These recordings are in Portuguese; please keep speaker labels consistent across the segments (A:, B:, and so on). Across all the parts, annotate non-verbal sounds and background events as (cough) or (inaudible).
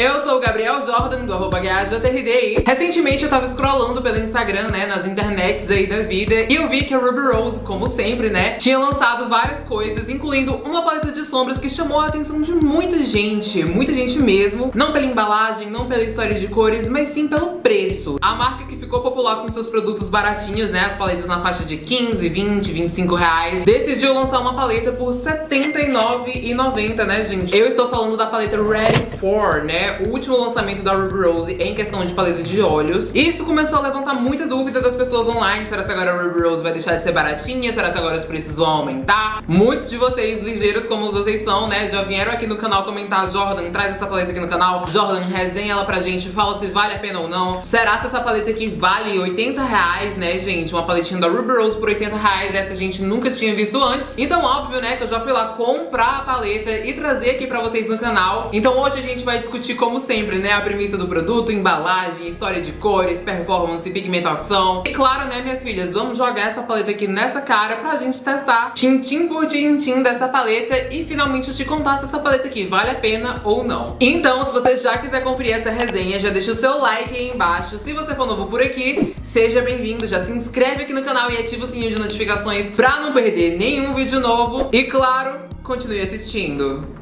A: Eu sou o Gabriel Jordan, do arroba GajaTRD. Recentemente eu tava scrollando pelo Instagram, né, nas internets aí da vida, e eu vi que a Ruby Rose, como sempre, né, tinha lançado várias coisas, incluindo uma paleta de sombras que chamou a atenção de muita gente, muita gente mesmo, não pela embalagem, não pela história de cores, mas sim pelo preço. A marca que ficou popular com seus produtos baratinhos, né, as paletas na faixa de 15, 20, 25 reais, decidiu lançar uma paleta por R$79,90, né, gente? Eu estou falando da paleta Ready For, né, o último lançamento da Ruby Rose em questão de paleta de olhos. E isso começou a levantar muita dúvida das pessoas online, será que agora a Ruby Rose vai deixar de ser baratinha? Será que agora os preços vão aumentar? Muitos de vocês, ligeiros como vocês são, né, já vieram aqui no canal comentar, Jordan, traz essa paleta aqui no canal, Jordan, resenha ela pra gente, fala se vale a pena ou não. Será que essa paleta aqui vale 80 reais, né, gente? Uma paletinha da Ruby Rose por 80 reais, essa a gente nunca tinha visto antes. Então, óbvio, né, que eu já fui lá comprar a paleta e trazer aqui pra vocês no canal. Então hoje a gente vai discutir, como sempre, né, a premissa do produto, embalagem, história de cores, performance, pigmentação. E claro, né, minhas filhas, vamos jogar essa paleta aqui nessa cara pra gente testar tintim por tintim dessa paleta e finalmente eu te contar se essa paleta aqui vale a pena ou não. Então, se você já quiser conferir essa resenha, já deixa o seu like aí embaixo. Se você for novo por aqui, seja bem-vindo, já se inscreve aqui no canal e ativa o sininho de notificações pra não perder nenhum vídeo novo. E claro, continue assistindo.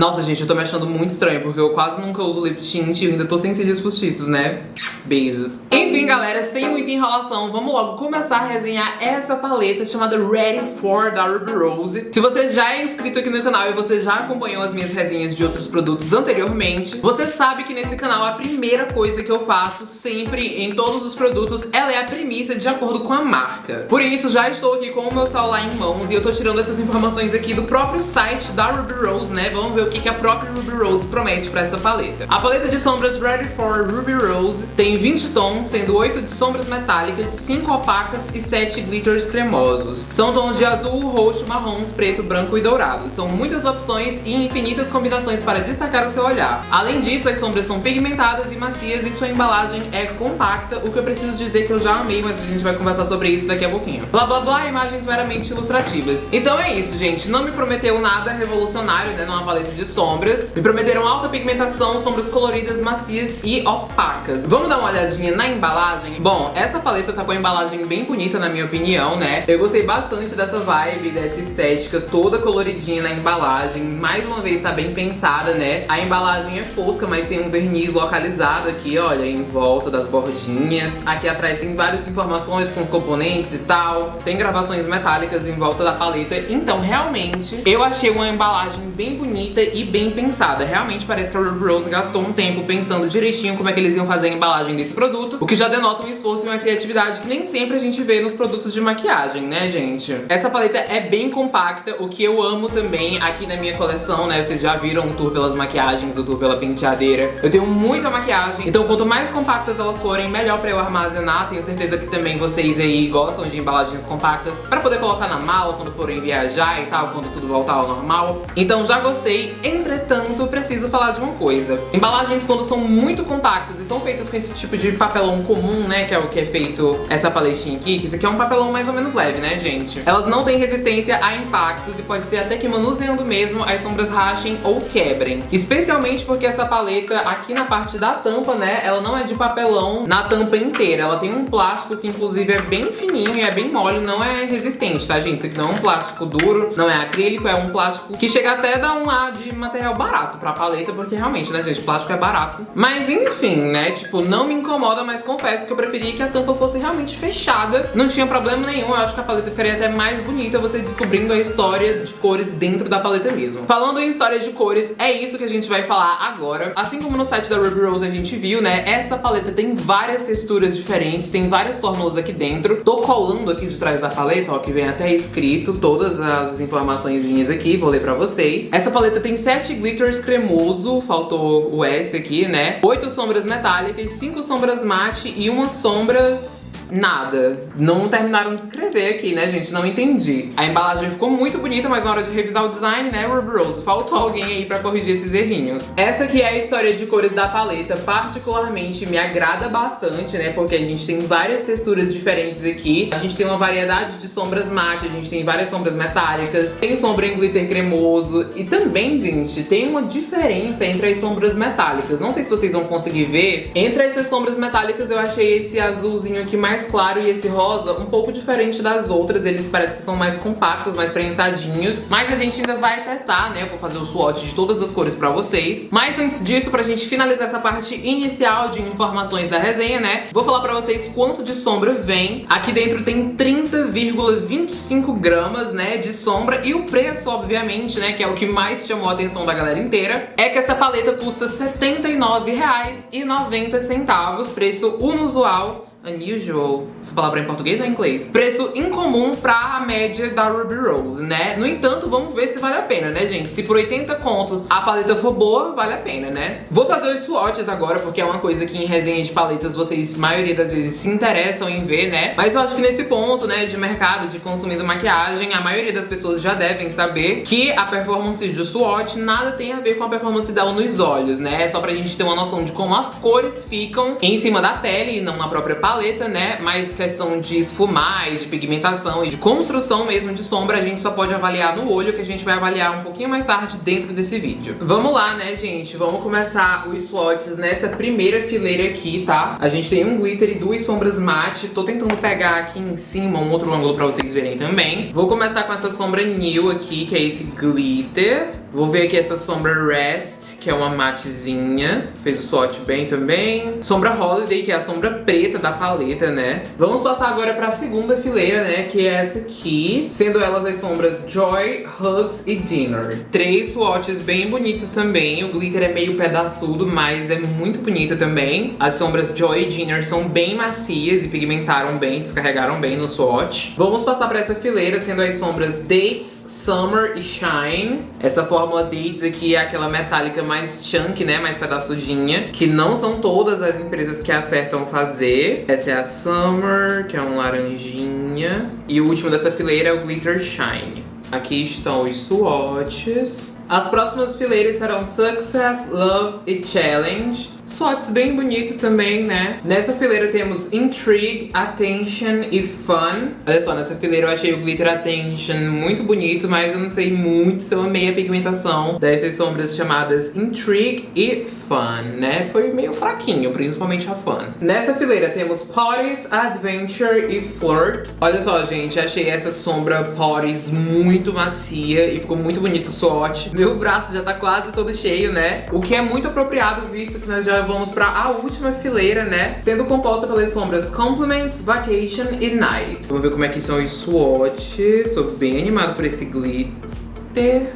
A: Nossa, gente, eu tô me achando muito estranho, porque eu quase nunca uso lip tint e ainda tô sem cílios postiços, né? Beijos. Enfim, galera, sem muita enrolação, vamos logo começar a resenhar essa paleta chamada Ready For da Ruby Rose. Se você já é inscrito aqui no canal e você já acompanhou as minhas resenhas de outros produtos anteriormente, você sabe que nesse canal a primeira coisa que eu faço sempre em todos os produtos, ela é a premissa de acordo com a marca. Por isso, já estou aqui com o meu celular em mãos e eu tô tirando essas informações aqui do próprio site da Ruby Rose, né? Vamos ver o que, que a própria Ruby Rose promete pra essa paleta. A paleta de sombras Ready For Ruby Rose tem 20 tons, sendo 8 de sombras metálicas, 5 opacas e 7 glitters cremosos. São tons de azul, roxo, marrons, preto, branco e dourado. São muitas opções e infinitas combinações para destacar o seu olhar. Além disso, as sombras são pigmentadas e macias e sua embalagem é compacta, o que eu preciso dizer que eu já amei, mas a gente vai conversar sobre isso daqui a pouquinho. Blá blá blá, imagens meramente ilustrativas. Então é isso, gente. Não me prometeu nada revolucionário, né, numa paleta de de sombras. Me prometeram alta pigmentação, sombras coloridas, macias e opacas. Vamos dar uma olhadinha na embalagem? Bom, essa paleta tá com a embalagem bem bonita, na minha opinião, né? Eu gostei bastante dessa vibe, dessa estética toda coloridinha na embalagem. Mais uma vez, tá bem pensada, né? A embalagem é fosca, mas tem um verniz localizado aqui, olha, em volta das bordinhas. Aqui atrás tem várias informações com os componentes e tal. Tem gravações metálicas em volta da paleta. Então, realmente, eu achei uma embalagem bem bonita e bem pensada. Realmente parece que a Ruby Rose gastou um tempo pensando direitinho como é que eles iam fazer a embalagem desse produto, o que já denota um esforço e uma criatividade que nem sempre a gente vê nos produtos de maquiagem, né, gente? Essa paleta é bem compacta, o que eu amo também aqui na minha coleção, né? Vocês já viram o tour pelas maquiagens, o tour pela penteadeira. Eu tenho muita maquiagem, então quanto mais compactas elas forem, melhor pra eu armazenar. Tenho certeza que também vocês aí gostam de embalagens compactas pra poder colocar na mala quando forem viajar e tal, quando tudo voltar ao normal. Então já gostei. Entretanto, preciso falar de uma coisa. Embalagens quando são muito compactas e são feitas com esse tipo de papelão comum, né, que é o que é feito essa paletinha aqui, que isso aqui é um papelão mais ou menos leve, né, gente? Elas não têm resistência a impactos e pode ser até que manuseando mesmo as sombras rachem ou quebrem. Especialmente porque essa paleta aqui na parte da tampa, né, ela não é de papelão na tampa inteira. Ela tem um plástico que inclusive é bem fininho e é bem mole, não é resistente, tá, gente? Isso aqui não é um plástico duro, não é acrílico, é um plástico que chega até a dar um ar de material barato pra paleta, porque realmente, né, gente, plástico é barato. Mas enfim, né, tipo, não me incomoda, mas confesso que eu preferia que a tampa fosse realmente fechada. Não tinha problema nenhum, eu acho que a paleta ficaria até mais bonita você descobrindo a história de cores dentro da paleta mesmo. Falando em história de cores, é isso que a gente vai falar agora. Assim como no site da Ruby Rose a gente viu, né, essa paleta tem várias texturas diferentes, tem várias fórmulas aqui dentro. Tô colando aqui de trás da paleta, ó, que vem até escrito todas as informações aqui, vou ler pra vocês. Essa paleta tem 7 glitters cremoso, faltou o S aqui, né? 8 sombras metálicas, 5 sombras mate e umas sombras nada. Não terminaram de escrever aqui, né, gente? Não entendi. A embalagem ficou muito bonita, mas na hora de revisar o design, né, Ruby Rose, faltou alguém aí pra corrigir esses errinhos. Essa aqui é a história de cores da paleta, particularmente me agrada bastante, né, porque a gente tem várias texturas diferentes aqui. A gente tem uma variedade de sombras mate, a gente tem várias sombras metálicas, tem sombra em glitter cremoso e também, gente, tem uma diferença entre as sombras metálicas. Não sei se vocês vão conseguir ver. Entre essas sombras metálicas eu achei esse azulzinho aqui mais claro e esse rosa um pouco diferente das outras. Eles parecem que são mais compactos, mais prensadinhos. Mas a gente ainda vai testar, né? Eu vou fazer o swatch de todas as cores pra vocês. Mas antes disso, pra gente finalizar essa parte inicial de informações da resenha, né? Vou falar pra vocês quanto de sombra vem. Aqui dentro tem 30,25 gramas, né, de sombra. E o preço, obviamente, né, que é o que mais chamou a atenção da galera inteira, é que essa paleta custa R$ 79,90, preço inusual unusual, essa palavra é em português ou em inglês? Preço incomum pra média da Ruby Rose, né? No entanto, vamos ver se vale a pena, né, gente? Se por 80 conto a paleta for boa, vale a pena, né? Vou fazer os swatches agora, porque é uma coisa que em resenha de paletas vocês, maioria das vezes, se interessam em ver, né? Mas eu acho que nesse ponto, né, de mercado, de consumindo maquiagem, a maioria das pessoas já devem saber que a performance de swatch nada tem a ver com a performance dela nos olhos, né? É só pra gente ter uma noção de como as cores ficam em cima da pele e não na própria paleta paleta, né? Mas questão de esfumar e de pigmentação e de construção mesmo de sombra, a gente só pode avaliar no olho, que a gente vai avaliar um pouquinho mais tarde dentro desse vídeo. Vamos lá, né, gente? Vamos começar os swatches nessa primeira fileira aqui, tá? A gente tem um glitter e duas sombras mate. Tô tentando pegar aqui em cima um outro ângulo pra vocês verem também. Vou começar com essa sombra New aqui, que é esse glitter. Vou ver aqui essa sombra Rest, que é uma matezinha. Fez o swatch bem também. Sombra Holiday, que é a sombra preta da paleta, né? Vamos passar agora pra segunda fileira, né? Que é essa aqui. Sendo elas as sombras Joy, Hugs e Dinner. Três swatches bem bonitos também. O glitter é meio pedaçudo, mas é muito bonito também. As sombras Joy e Dinner são bem macias e pigmentaram bem, descarregaram bem no swatch. Vamos passar pra essa fileira, sendo as sombras Dates, Summer e Shine. Essa fórmula Dates aqui é aquela metálica mais chunk, né? Mais pedaçudinha. Que não são todas as empresas que acertam fazer. Essa é a Summer, que é um laranjinha. E o último dessa fileira é o Glitter Shine. Aqui estão os swatches. As próximas fileiras serão Success, Love e Challenge. Swatches bem bonitos também, né? Nessa fileira temos Intrigue, Attention e Fun. Olha só, nessa fileira eu achei o Glitter Attention muito bonito, mas eu não sei muito se eu amei a pigmentação dessas sombras chamadas Intrigue e Fun, né? Foi meio fraquinho, principalmente a Fun. Nessa fileira temos Parties, Adventure e Flirt. Olha só, gente, achei essa sombra Parties muito macia e ficou muito bonito o swatch. Meu braço já tá quase todo cheio, né? O que é muito apropriado, visto que nós já vamos para a última fileira, né? Sendo composta pelas sombras Compliments, Vacation e Night. Vamos ver como é que são os swatches. Tô bem animado por esse glitter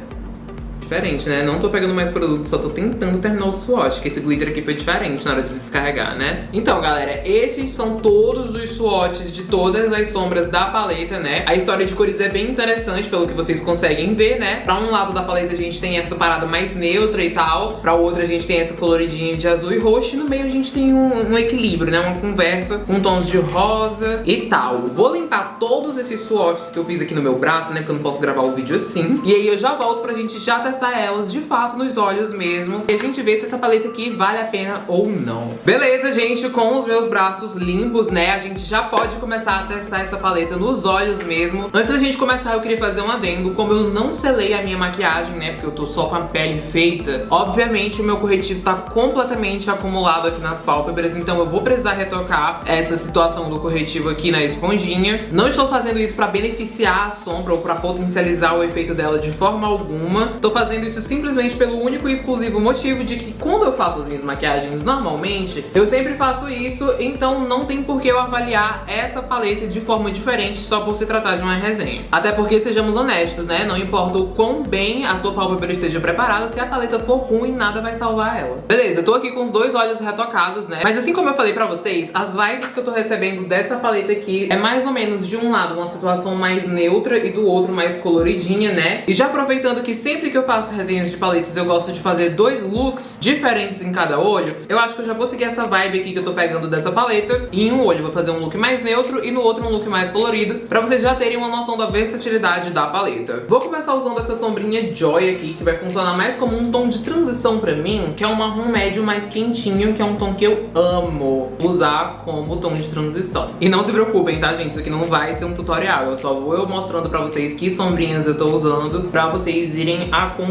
A: diferente, né? Não tô pegando mais produto, só tô tentando terminar o swatch, que esse glitter aqui foi diferente na hora de descarregar, né? Então, galera, esses são todos os swatches de todas as sombras da paleta, né? A história de cores é bem interessante, pelo que vocês conseguem ver, né? Pra um lado da paleta a gente tem essa parada mais neutra e tal, pra outra a gente tem essa coloridinha de azul e roxo, e no meio a gente tem um, um equilíbrio, né? Uma conversa com tons de rosa e tal. Vou limpar todos esses swatches que eu fiz aqui no meu braço, né? Porque eu não posso gravar o vídeo assim. E aí eu já volto pra gente já testar testar elas de fato nos olhos mesmo e a gente vê se essa paleta aqui vale a pena ou não. Beleza, gente, com os meus braços limpos, né, a gente já pode começar a testar essa paleta nos olhos mesmo. Antes da gente começar, eu queria fazer um adendo. Como eu não selei a minha maquiagem, né, porque eu tô só com a pele feita, obviamente o meu corretivo tá completamente acumulado aqui nas pálpebras, então eu vou precisar retocar essa situação do corretivo aqui na esponjinha. Não estou fazendo isso pra beneficiar a sombra ou pra potencializar o efeito dela de forma alguma. Tô fazendo fazendo isso simplesmente pelo único e exclusivo motivo de que quando eu faço as minhas maquiagens normalmente, eu sempre faço isso, então não tem por que eu avaliar essa paleta de forma diferente só por se tratar de uma resenha. Até porque, sejamos honestos, né, não importa o quão bem a sua pálpebra esteja preparada, se a paleta for ruim, nada vai salvar ela. Beleza, eu tô aqui com os dois olhos retocados, né, mas assim como eu falei pra vocês, as vibes que eu tô recebendo dessa paleta aqui é mais ou menos de um lado uma situação mais neutra e do outro mais coloridinha, né, e já aproveitando que sempre que eu faço faço resenhas de paletas, eu gosto de fazer dois looks diferentes em cada olho, eu acho que eu já vou seguir essa vibe aqui que eu tô pegando dessa paleta. E em um olho vou fazer um look mais neutro e no outro um look mais colorido, pra vocês já terem uma noção da versatilidade da paleta. Vou começar usando essa sombrinha Joy aqui, que vai funcionar mais como um tom de transição pra mim, que é um marrom médio mais quentinho, que é um tom que eu amo usar como tom de transição. E não se preocupem, tá, gente? Isso aqui não vai ser um tutorial, eu só vou eu mostrando pra vocês que sombrinhas eu tô usando pra vocês irem acompanhando.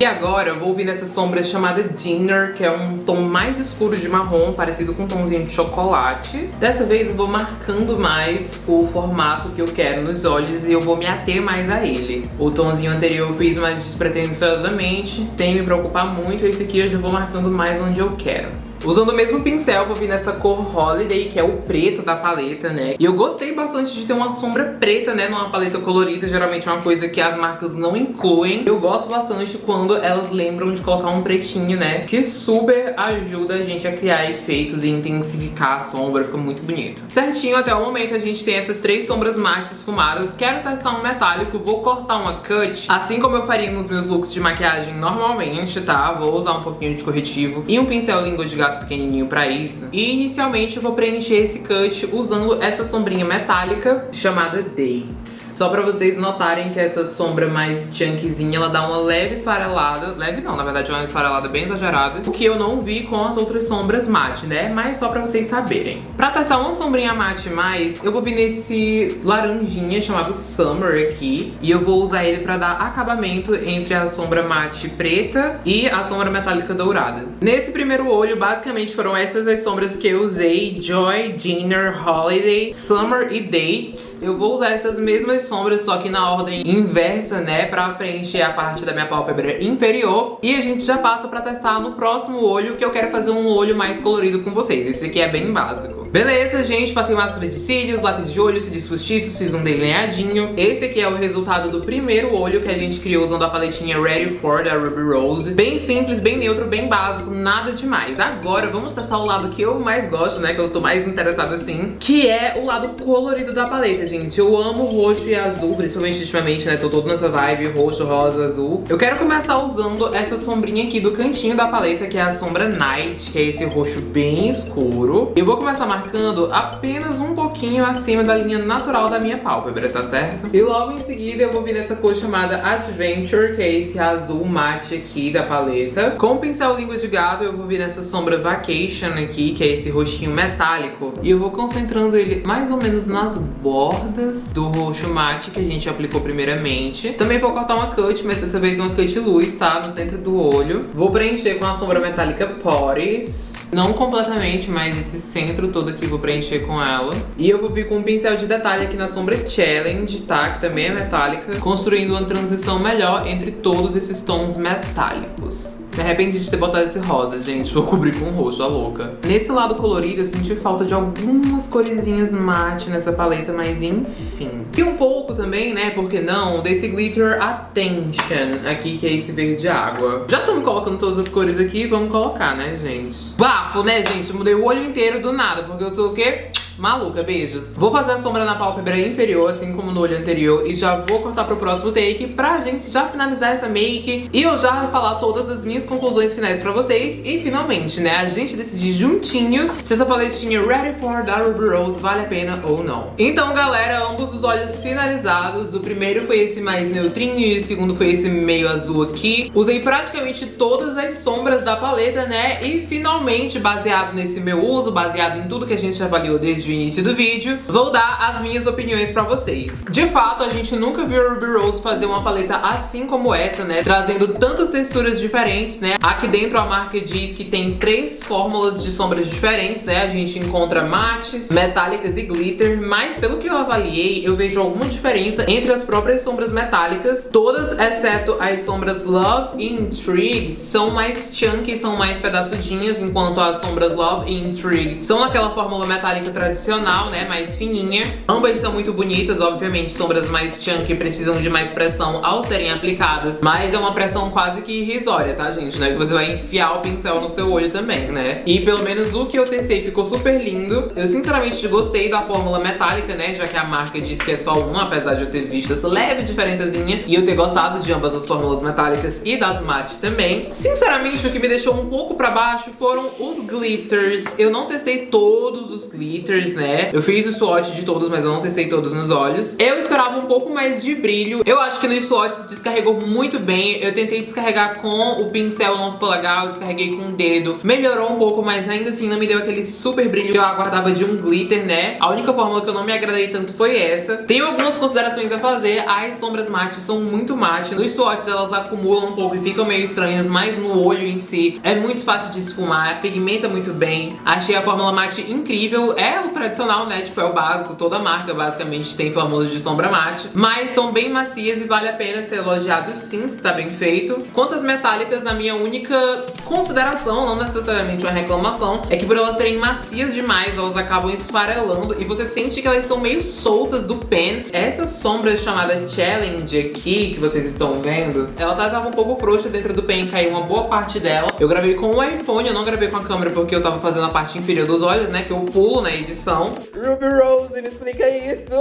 A: E agora vou vir nessa sombra chamada Dinner, que é um tom mais escuro de marrom, parecido com um tomzinho de chocolate. Dessa vez eu vou marcando mais o formato que eu quero nos olhos e eu vou me ater mais a ele. O tomzinho anterior eu fiz mais despretensiosamente, sem me preocupar muito, esse aqui eu já vou marcando mais onde eu quero. Usando o mesmo pincel, vou vir nessa cor Holiday, que é o preto da paleta, né? E eu gostei bastante de ter uma sombra preta, né, numa paleta colorida. Geralmente é uma coisa que as marcas não incluem. Eu gosto bastante quando elas lembram de colocar um pretinho, né? Que super ajuda a gente a criar efeitos e intensificar a sombra, fica muito bonito. Certinho, até o momento a gente tem essas três sombras mates esfumadas. Quero testar um metálico, vou cortar uma cut, assim como eu faria nos meus looks de maquiagem normalmente, tá? Vou usar um pouquinho de corretivo e um pincel língua de gato gato pequenininho pra isso. E inicialmente eu vou preencher esse cut usando essa sombrinha metálica chamada Dates. Só pra vocês notarem que essa sombra mais chunkzinha, ela dá uma leve esfarelada. Leve não, na verdade é uma esfarelada bem exagerada. O que eu não vi com as outras sombras mate, né? Mas só pra vocês saberem. Pra testar uma sombrinha mate mais, eu vou vir nesse laranjinha chamado Summer aqui. E eu vou usar ele pra dar acabamento entre a sombra mate preta e a sombra metálica dourada. Nesse primeiro olho, basicamente foram essas as sombras que eu usei. Joy, Dinner, Holiday, Summer e Dates. Eu vou usar essas mesmas sombras, só que na ordem inversa, né? Pra preencher a parte da minha pálpebra inferior. E a gente já passa pra testar no próximo olho, que eu quero fazer um olho mais colorido com vocês. Esse aqui é bem básico. Beleza, gente, passei máscara de cílios, lápis de olho, cílios postiços, fiz um delineadinho. Esse aqui é o resultado do primeiro olho que a gente criou usando a paletinha Ready For da Ruby Rose. Bem simples, bem neutro, bem básico, nada demais. Agora vamos testar o lado que eu mais gosto, né, que eu tô mais interessada assim, que é o lado colorido da paleta, gente. Eu amo roxo e azul, principalmente ultimamente, né? Tô todo nessa vibe roxo, rosa, azul. Eu quero começar usando essa sombrinha aqui do cantinho da paleta, que é a sombra Night, que é esse roxo bem escuro. Eu vou começar marcando apenas um pouquinho acima da linha natural da minha pálpebra, tá certo? E logo em seguida eu vou vir nessa cor chamada Adventure, que é esse azul mate aqui da paleta. Com o pincel língua de gato eu vou vir nessa sombra Vacation aqui, que é esse roxinho metálico. E eu vou concentrando ele mais ou menos nas bordas do roxo mate mate que a gente aplicou primeiramente. Também vou cortar uma cut, mas dessa vez uma cut luz, tá? No centro do olho. Vou preencher com a sombra metálica Poris. Não completamente, mas esse centro todo aqui vou preencher com ela. E eu vou vir com um pincel de detalhe aqui na sombra Challenge, tá? Que também é metálica. Construindo uma transição melhor entre todos esses tons metálicos. Me arrependi de ter botado esse rosa, gente. Vou cobrir com roxo, a louca. Nesse lado colorido, eu senti falta de algumas coresinhas mate nessa paleta, mas enfim. E um pouco também, né, por que não, desse glitter Attention aqui, que é esse verde água. Já estamos colocando todas as cores aqui, vamos colocar, né, gente? Bafo, né, gente? Mudei o olho inteiro do nada, porque eu sou o quê? Maluca, beijos. Vou fazer a sombra na pálpebra inferior, assim como no olho anterior, e já vou cortar pro próximo take pra gente já finalizar essa make e eu já falar todas as minhas conclusões finais pra vocês. E finalmente, né, a gente decidir juntinhos se essa paletinha Ready for da Ruby Rose vale a pena ou não. Então, galera, ambos os olhos finalizados. O primeiro foi esse mais neutrinho e o segundo foi esse meio azul aqui. Usei praticamente todas as sombras da paleta, né, e finalmente, baseado nesse meu uso, baseado em tudo que a gente avaliou desde início do vídeo, vou dar as minhas opiniões pra vocês. De fato, a gente nunca viu a Ruby Rose fazer uma paleta assim como essa, né? Trazendo tantas texturas diferentes, né? Aqui dentro a marca diz que tem três fórmulas de sombras diferentes, né? A gente encontra mates, metálicas e glitter, mas pelo que eu avaliei, eu vejo alguma diferença entre as próprias sombras metálicas. Todas, exceto as sombras Love e Intrigue, são mais chunky, são mais pedaçudinhas, enquanto as sombras Love e Intrigue são naquela fórmula metálica tradicional tradicional, né, mais fininha. Ambas são muito bonitas, obviamente, sombras mais chunky precisam de mais pressão ao serem aplicadas, mas é uma pressão quase que irrisória, tá, gente? Não é que você vai enfiar o pincel no seu olho também, né? E pelo menos o que eu testei ficou super lindo. Eu sinceramente gostei da fórmula metálica, né, já que a marca diz que é só uma, apesar de eu ter visto essa leve diferençazinha e eu ter gostado de ambas as fórmulas metálicas e das mate também. Sinceramente, o que me deixou um pouco pra baixo foram os glitters. Eu não testei todos os glitters, né? Eu fiz o swatch de todos, mas eu não testei todos nos olhos. Eu esperava um pouco mais de brilho. Eu acho que no swatch descarregou muito bem. Eu tentei descarregar com o pincel, não ficou legal. Descarreguei com o dedo. Melhorou um pouco, mas ainda assim não me deu aquele super brilho que eu aguardava de um glitter, né? A única fórmula que eu não me agradei tanto foi essa. Tenho algumas considerações a fazer. As sombras mate são muito mate. Nos swatches elas acumulam um pouco e ficam meio estranhas, mas no olho em si é muito fácil de esfumar, pigmenta muito bem. Achei a fórmula mate incrível. É o tradicional, né? Tipo, é o básico. Toda marca basicamente tem fórmulas de sombra mate. Mas estão bem macias e vale a pena ser elogiado sim, se tá bem feito. Quanto às metálicas, a minha única consideração, não necessariamente uma reclamação, é que por elas serem macias demais, elas acabam esfarelando e você sente que elas são meio soltas do pen. Essa sombra chamada Challenge aqui, que vocês estão vendo, ela tá, tava um pouco frouxa dentro do pen, caiu uma boa parte dela. Eu gravei com o iPhone, eu não gravei com a câmera porque eu tava fazendo a parte inferior dos olhos, né, que eu pulo na edição. Ruby Rose, me explica isso.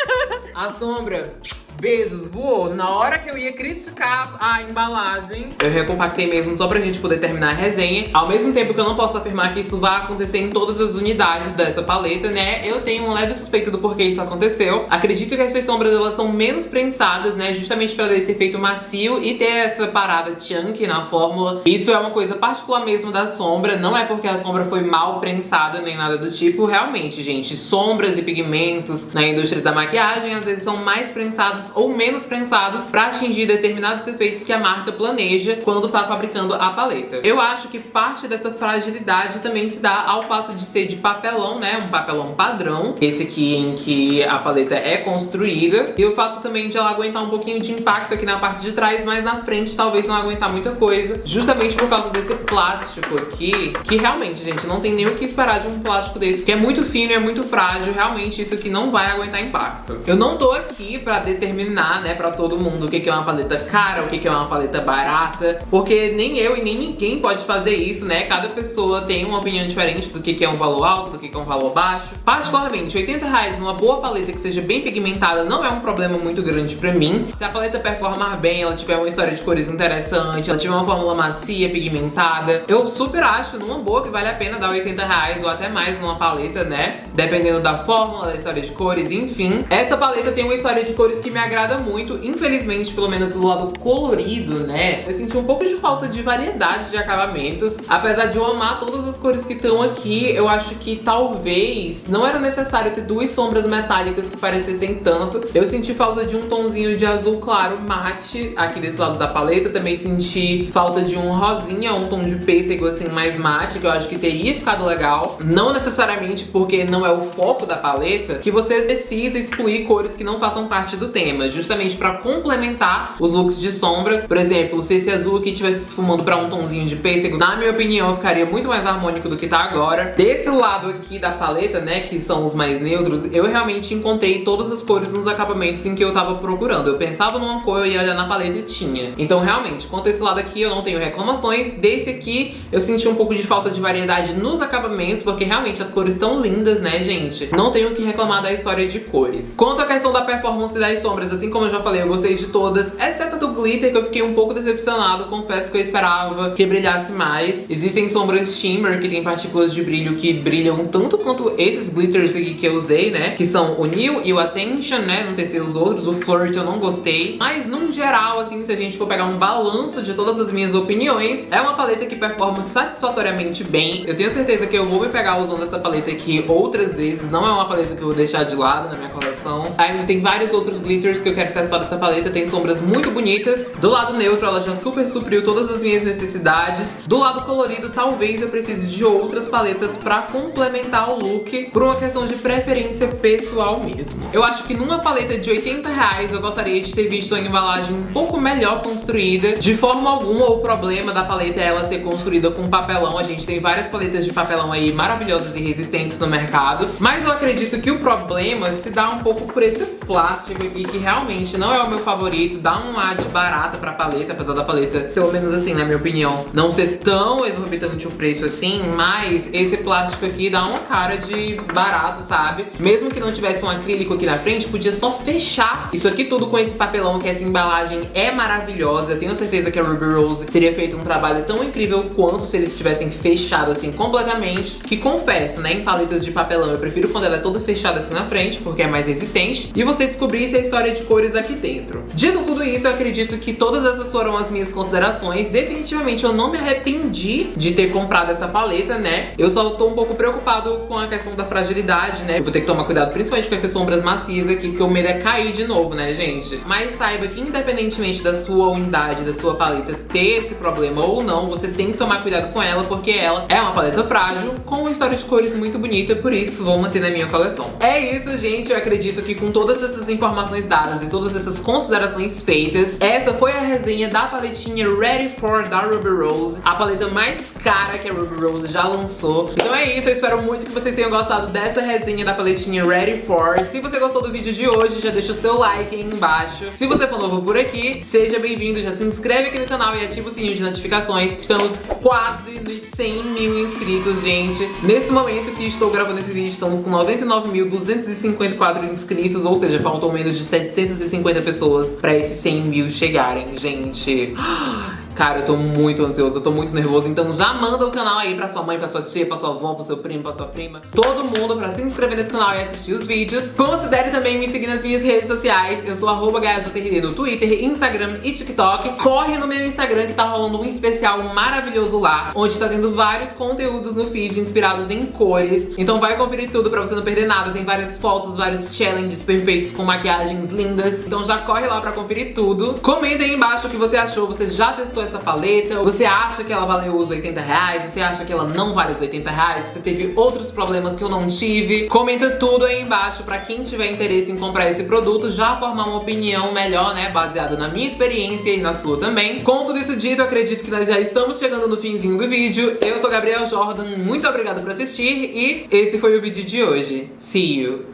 A: (laughs) a sombra Beijos, voou. Na hora que eu ia criticar a embalagem, eu recompactei mesmo só pra gente poder terminar a resenha. Ao mesmo tempo que eu não posso afirmar que isso vai acontecer em todas as unidades dessa paleta, né? Eu tenho um leve suspeito do porquê isso aconteceu. Acredito que essas sombras, elas são menos prensadas, né? Justamente pra dar esse efeito macio e ter essa parada chunky na fórmula. Isso é uma coisa particular mesmo da sombra. Não é porque a sombra foi mal prensada nem nada do tipo. Realmente, gente, sombras e pigmentos na indústria da maquiagem às vezes são mais prensados ou menos prensados para atingir determinados efeitos que a marca planeja quando tá fabricando a paleta. Eu acho que parte dessa fragilidade também se dá ao fato de ser de papelão, né? Um papelão padrão, esse aqui em que a paleta é construída. E o fato também de ela aguentar um pouquinho de impacto aqui na parte de trás, mas na frente talvez não aguentar muita coisa, justamente por causa desse plástico aqui, que realmente, gente, não tem nem o que esperar de um plástico desse, porque é muito fino é muito frágil, realmente isso aqui não vai aguentar impacto. Eu não tô aqui pra determinar determinar, né, pra todo mundo o que é uma paleta cara, o que é uma paleta barata, porque nem eu e nem ninguém pode fazer isso, né? Cada pessoa tem uma opinião diferente do que é um valor alto, do que é um valor baixo. Particularmente, 80 reais numa boa paleta que seja bem pigmentada não é um problema muito grande pra mim. Se a paleta performar bem, ela tiver uma história de cores interessante, ela tiver uma fórmula macia, pigmentada, eu super acho numa boa que vale a pena dar 80 reais ou até mais numa paleta, né? Dependendo da fórmula, da história de cores, enfim. Essa paleta tem uma história de cores que me agrada muito. Infelizmente, pelo menos do lado colorido, né? Eu senti um pouco de falta de variedade de acabamentos. Apesar de eu amar todas as cores que estão aqui, eu acho que talvez não era necessário ter duas sombras metálicas que parecessem tanto. Eu senti falta de um tonzinho de azul claro mate aqui desse lado da paleta. Também senti falta de um rosinha, um tom de pêssego assim mais mate, que eu acho que teria ficado legal. Não necessariamente porque não é o foco da paleta, que você precisa excluir cores que não façam parte do tema justamente pra complementar os looks de sombra. Por exemplo, se esse azul aqui estivesse se fumando pra um tomzinho de pêssego, na minha opinião, ficaria muito mais harmônico do que tá agora. Desse lado aqui da paleta, né, que são os mais neutros, eu realmente encontrei todas as cores nos acabamentos em que eu tava procurando. Eu pensava numa cor, eu ia olhar na paleta e tinha. Então, realmente, quanto a esse lado aqui, eu não tenho reclamações. Desse aqui, eu senti um pouco de falta de variedade nos acabamentos, porque realmente as cores estão lindas, né, gente? Não tenho que reclamar da história de cores. Quanto à questão da performance das sombras, sombras, assim como eu já falei, eu gostei de todas, exceto a do glitter, que eu fiquei um pouco decepcionado, confesso que eu esperava que brilhasse mais. Existem sombras shimmer, que tem partículas de brilho que brilham tanto quanto esses glitters aqui que eu usei, né? Que são o New e o Attention, né? Não testei os outros, o Flirt eu não gostei. Mas, num geral, assim, se a gente for pegar um balanço de todas as minhas opiniões, é uma paleta que performa satisfatoriamente bem. Eu tenho certeza que eu vou me pegar usando essa paleta aqui outras vezes. Não é uma paleta que eu vou deixar de lado na minha coleção. Ainda tem vários outros glitters Que eu quero testar dessa paleta. Tem sombras muito bonitas. Do lado neutro, ela já super supriu todas as minhas necessidades. Do lado colorido, talvez eu precise de outras paletas pra complementar o look, por uma questão de preferência pessoal mesmo. Eu acho que numa paleta de 80 reais, eu gostaria de ter visto uma embalagem um pouco melhor construída. De forma alguma, o problema da paleta é ela ser construída com papelão. A gente tem várias paletas de papelão aí maravilhosas e resistentes no mercado. Mas eu acredito que o problema se dá um pouco por esse plástico aqui, que realmente não é o meu favorito. Dá um ar de barata pra paleta, apesar da paleta, pelo menos assim, na minha opinião, não ser tão exorbitante o preço assim. Mas esse plástico aqui dá uma cara de barato, sabe? Mesmo que não tivesse um acrílico aqui na frente, podia só fechar isso aqui tudo com esse papelão, que essa embalagem é maravilhosa. Tenho certeza que a Ruby Rose teria feito um trabalho tão incrível quanto se eles tivessem fechado assim completamente. Que confesso, né, em paletas de papelão eu prefiro quando ela é toda fechada assim na frente, porque é mais resistente. E você descobrisse a história de cores aqui dentro. Dito tudo isso, eu acredito que todas essas foram as minhas considerações. Definitivamente eu não me arrependi de ter comprado essa paleta, né? Eu só tô um pouco preocupado com a questão da fragilidade, né? Eu vou ter que tomar cuidado principalmente com essas sombras macias aqui, porque o medo é cair de novo, né, gente? Mas saiba que independentemente da sua unidade, da sua paleta ter esse problema ou não, você tem que tomar cuidado com ela, porque ela é uma paleta frágil, com uma história de cores muito bonita, por isso vou manter na minha coleção. É isso, gente. Eu acredito que com todas essas informações dadas e todas essas considerações feitas, essa foi a resenha da paletinha Ready For da Ruby Rose, a paleta mais cara que a Ruby Rose já lançou. Então é isso, eu espero muito que vocês tenham gostado dessa resenha da paletinha Ready For. Se você gostou do vídeo de hoje, já deixa o seu like aí embaixo. Se você for novo por aqui, seja bem-vindo, já se inscreve aqui no canal e ativa o sininho de notificações. Estamos quase nos 100 mil inscritos, gente. Nesse momento que estou gravando esse vídeo, estamos com 99.254 inscritos, ou seja, faltam menos de 750 pessoas pra esses 100 mil chegarem, gente. (gasps) Cara, eu tô muito ansioso, eu tô muito nervoso, então já manda o canal aí pra sua mãe, pra sua tia, pra sua avó, pro seu primo, pra sua prima, todo mundo pra se inscrever nesse canal e assistir os vídeos. Considere também me seguir nas minhas redes sociais, eu sou arroba no Twitter, Instagram e TikTok. Corre no meu Instagram que tá rolando um especial maravilhoso lá, onde tá tendo vários conteúdos no feed inspirados em cores. Então vai conferir tudo pra você não perder nada, tem várias fotos, vários challenges perfeitos com maquiagens lindas. Então já corre lá pra conferir tudo. Comenta aí embaixo o que você achou, você já testou essa paleta? Você acha que ela valeu os 80 reais? Você acha que ela não vale os 80 reais? Você teve outros problemas que eu não tive? Comenta tudo aí embaixo pra quem tiver interesse em comprar esse produto já formar uma opinião melhor, né? Baseada na minha experiência e na sua também. Com tudo isso dito, acredito que nós já estamos chegando no finzinho do vídeo. Eu sou Gabriel Jordan, muito obrigada por assistir e esse foi o vídeo de hoje. See you!